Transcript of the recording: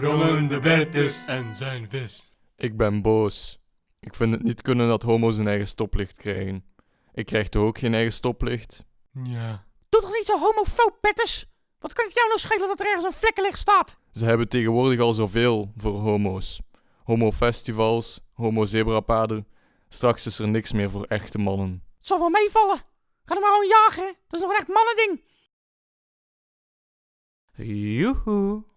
Brommen de Bertus en zijn vis. Ik ben boos. Ik vind het niet kunnen dat homo's een eigen stoplicht krijgen. Ik krijg toch ook geen eigen stoplicht? Ja. Doe toch niet zo homofoob, Bertus? Wat kan het jou nou schelen dat er ergens een vlekkenlicht staat? Ze hebben tegenwoordig al zoveel voor homo's. Homofestivals, homo-zebrapaden. Straks is er niks meer voor echte mannen. Het zal wel meevallen. Ga er maar gewoon jagen. Dat is nog een echt mannending. Joehoe.